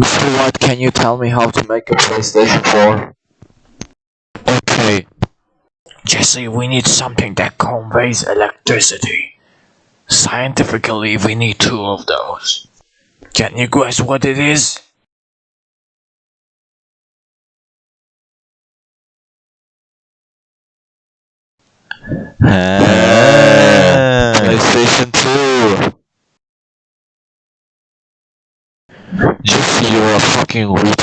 Mr. White, can you tell me how to make a PlayStation 4? Okay. Jesse, we need something that conveys electricity. Scientifically, we need two of those. Can you guess what it is? PlayStation 2. Jesse, you're a fucking retard.